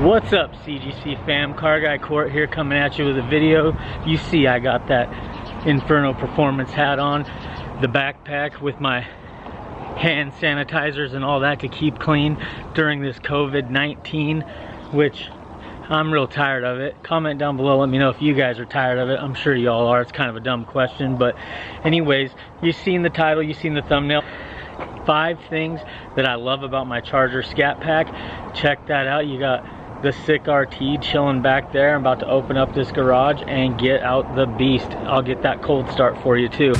What's up CGC fam? Car Guy Court here coming at you with a video. You see I got that Inferno Performance hat on, the backpack with my hand sanitizers and all that to keep clean during this COVID-19, which I'm real tired of it. Comment down below, let me know if you guys are tired of it. I'm sure y'all are, it's kind of a dumb question, but anyways, you've seen the title, you've seen the thumbnail five things that I love about my Charger Scat Pack. Check that out. You got the sick RT chilling back there. I'm about to open up this garage and get out the beast. I'll get that cold start for you too.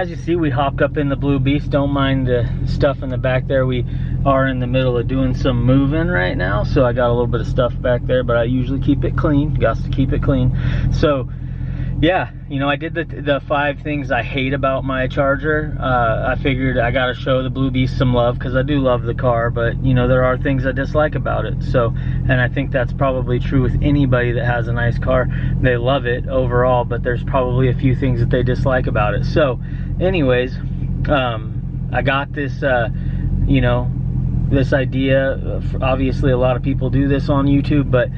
As you see, we hopped up in the Blue Beast. Don't mind the stuff in the back there. We are in the middle of doing some moving right now, so I got a little bit of stuff back there, but I usually keep it clean. Got to keep it clean. So, yeah, you know, I did the, the five things I hate about my Charger. Uh, I figured I got to show the Blue Beast some love because I do love the car, but, you know, there are things I dislike about it. So, and I think that's probably true with anybody that has a nice car. They love it overall, but there's probably a few things that they dislike about it. So, anyways, um, I got this, uh, you know, this idea. Obviously, a lot of people do this on YouTube, but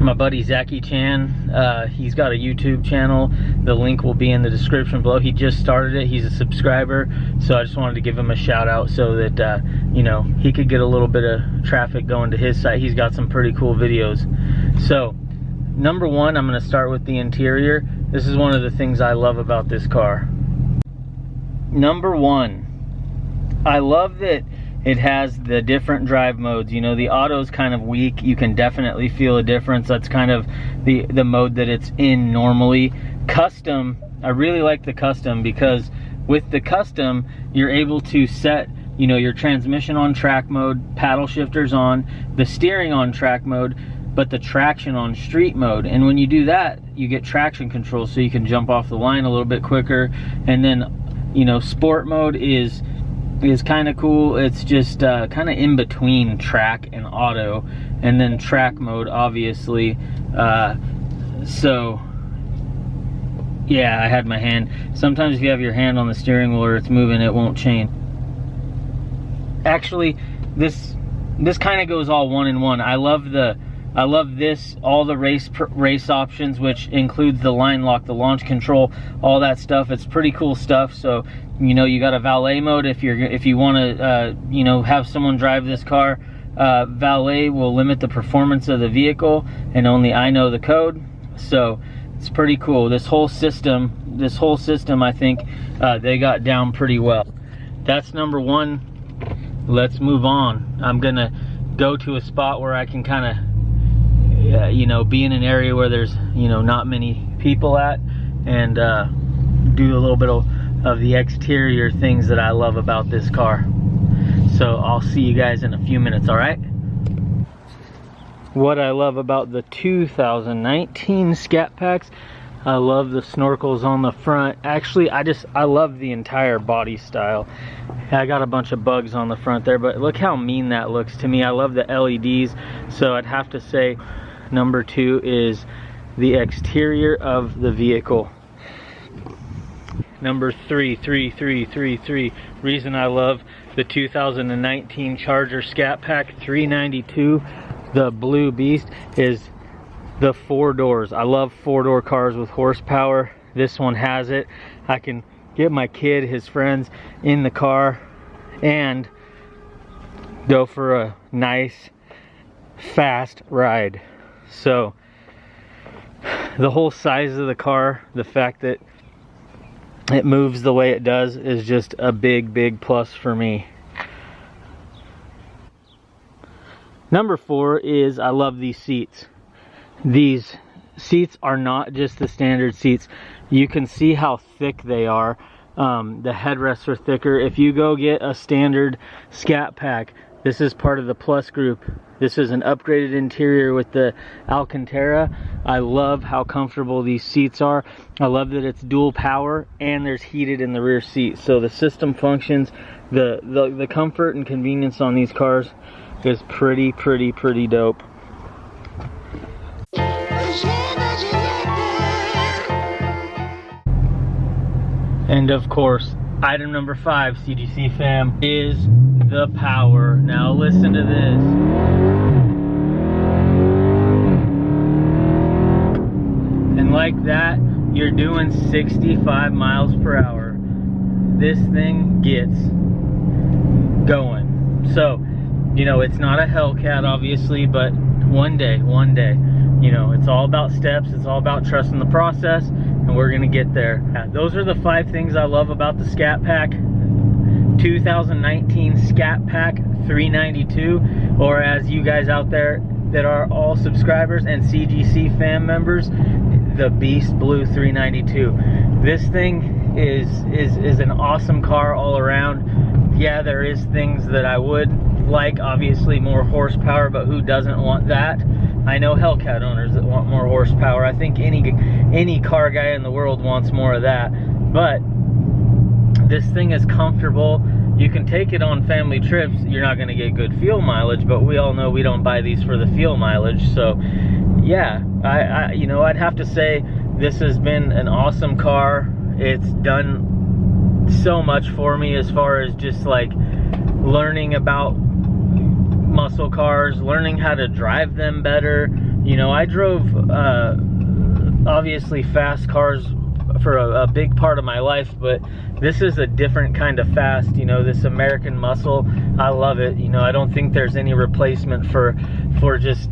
my buddy Zachy Chan, uh, he's got a YouTube channel. The link will be in the description below. He just started it. He's a subscriber, so I just wanted to give him a shout out so that, uh, you know, he could get a little bit of traffic going to his site. He's got some pretty cool videos. So, number one, I'm going to start with the interior. This is one of the things I love about this car number one, I love that it has the different drive modes. You know, the auto is kind of weak. You can definitely feel a difference. That's kind of the, the mode that it's in normally. Custom, I really like the custom because with the custom, you're able to set you know, your transmission on track mode, paddle shifters on, the steering on track mode, but the traction on street mode. And when you do that, you get traction control so you can jump off the line a little bit quicker. And then you know sport mode is is kind of cool. It's just uh, kind of in between track and auto and then track mode obviously. Uh, so yeah I had my hand. Sometimes if you have your hand on the steering wheel or it's moving it won't chain. Actually this this kind of goes all one in one. I love the I love this, all the race race options, which includes the line lock, the launch control, all that stuff. It's pretty cool stuff. So, you know, you got a valet mode if you're if you want to, uh, you know, have someone drive this car. Uh, valet will limit the performance of the vehicle, and only I know the code. So it's pretty cool. This whole system, this whole system, I think uh, they got down pretty well. That's number one. Let's move on. I'm gonna go to a spot where I can kind of uh, you know, be in an area where there's, you know, not many people at and uh, do a little bit of, of the exterior things that I love about this car. So I'll see you guys in a few minutes, all right? What I love about the 2019 Scat Packs, I love the snorkels on the front. Actually, I just, I love the entire body style. I got a bunch of bugs on the front there, but look how mean that looks to me. I love the LEDs, so I'd have to say Number two is the exterior of the vehicle. Number three, three, three, three, three. Reason I love the 2019 Charger Scat Pack 392, the Blue Beast, is the four doors. I love four door cars with horsepower. This one has it. I can get my kid, his friends in the car, and go for a nice, fast ride. So, the whole size of the car, the fact that it moves the way it does is just a big, big plus for me. Number four is I love these seats. These seats are not just the standard seats. You can see how thick they are. Um, the headrests are thicker. If you go get a standard Scat Pack, this is part of the Plus group. This is an upgraded interior with the Alcantara. I love how comfortable these seats are. I love that it's dual power and there's heated in the rear seat. So the system functions, the, the, the comfort and convenience on these cars is pretty, pretty, pretty dope. And of course, item number five, CGC fam, is the power. Now listen to this. And like that, you're doing 65 miles per hour. This thing gets going. So, you know, it's not a Hellcat, obviously, but one day, one day, you know, it's all about steps. It's all about trusting the process, and we're gonna get there. Those are the five things I love about the Scat Pack 2019 Scat Pack 392, or as you guys out there that are all subscribers and CGC fan members, the Beast Blue 392. This thing is is is an awesome car all around. Yeah, there is things that I would like obviously more horsepower, but who doesn't want that? I know Hellcat owners that want more horsepower. I think any any car guy in the world wants more of that. But this thing is comfortable. You can take it on family trips. You're not going to get good fuel mileage, but we all know we don't buy these for the fuel mileage. So, yeah, I, I you know, I'd have to say this has been an awesome car. It's done so much for me as far as just like learning about muscle cars, learning how to drive them better. You know, I drove uh, obviously fast cars for a, a, big part of my life, but this is a different kind of fast, you know, this American muscle. I love it. You know, I don't think there's any replacement for for just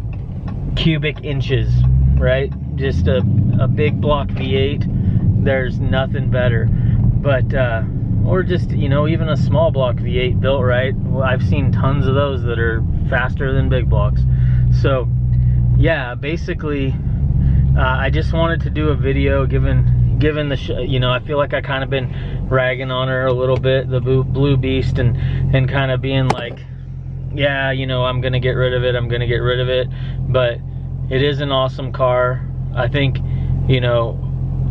cubic inches, right? Just a, a big block V8. There's nothing better. But uh or just you know even a small block v8 built right i've seen tons of those that are faster than big blocks so yeah basically uh, i just wanted to do a video given given the you know i feel like i kind of been ragging on her a little bit the blue beast and and kind of being like yeah you know i'm gonna get rid of it i'm gonna get rid of it. But it is an awesome car. I think you know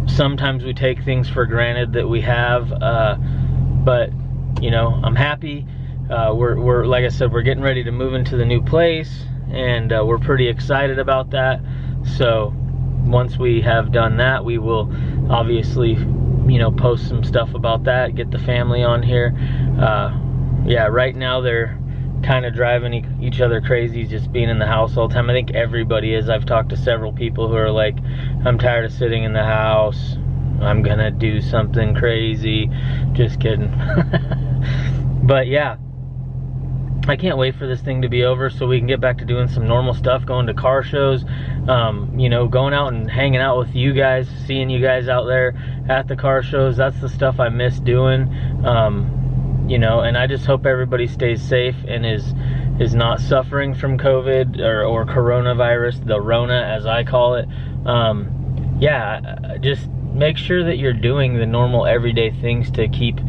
sometimes we take things for granted that we have uh, but you know I'm happy. Uh, we're, we're like I said we're getting ready to move into the new place and uh, we're pretty excited about that. So once we have done that we will obviously you know post some stuff about that get the family on here uh, yeah right now they're kind of driving each other crazy just being in the house all the time I think everybody is I've talked to several people who are like I'm tired of sitting in the house I'm gonna do something crazy. Just kidding. but yeah, I can't wait for this thing to be over so we can get back to doing some normal stuff, going to car shows, um, you know, going out and hanging out with you guys, seeing you guys out there at the car shows. That's the stuff I miss doing. Um, you know, and I just hope everybody stays safe and is is not suffering from COVID or, or coronavirus, the Rona as I call it. Um, yeah, just make sure that you're doing the normal everyday things to keep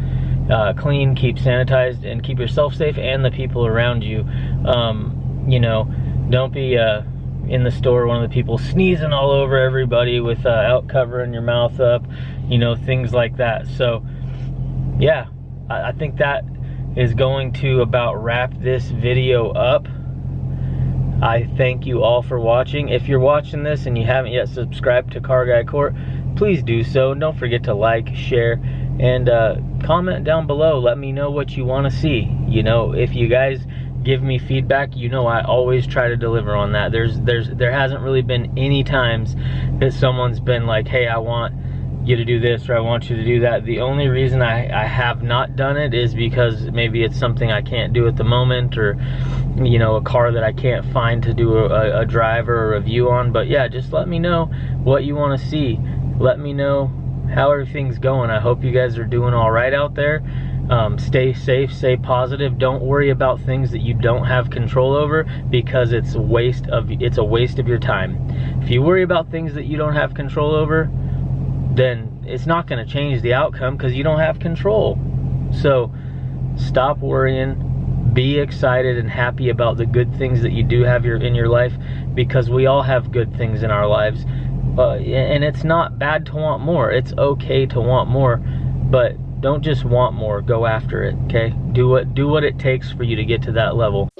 uh, clean, keep sanitized, and keep yourself safe and the people around you. Um, you know, don't be uh, in the store one of the people sneezing all over everybody with uh, out covering your mouth up, you know, things like that. So, yeah, I, I think that is going to about wrap this video up. I thank you all for watching. If you're watching this and you haven't yet subscribed to Car Guy Court, please do so. Don't forget to like, share, and uh, comment down below. Let me know what you want to see. You know, if you guys give me feedback, you know I always try to deliver on that. There's there's there hasn't really been any times that someone's been like, "Hey, I want you to do this or I want you to do that. The only reason I, I have not done it is because maybe it's something I can't do at the moment or, you know, a car that I can't find to do a, a driver or a review on. But yeah, just let me know what you want to see. Let me know how everything's going. I hope you guys are doing all right out there. Um, stay safe, stay positive. Don't worry about things that you don't have control over because it's a waste of it's a waste of your time. If you worry about things that you don't have control over, then it's not going to change the outcome because you don't have control. So stop worrying, be excited and happy about the good things that you do have your, in your life because we all have good things in our lives. Uh, and it's not bad to want more. It's okay to want more, but don't just want more. Go after it. Okay. Do what do what it takes for you to get to that level.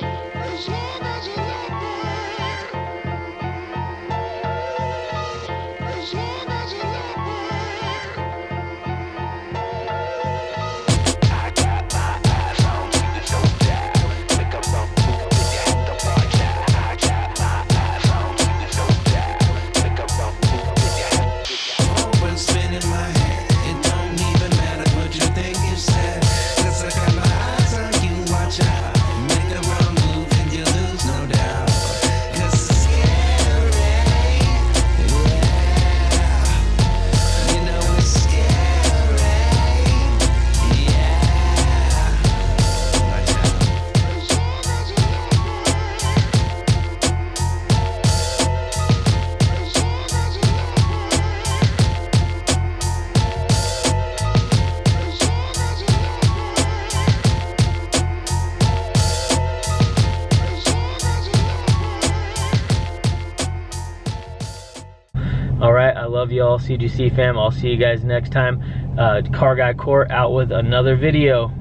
Love you all, CGC fam. I'll see you guys next time. Uh, Car Guy Court out with another video.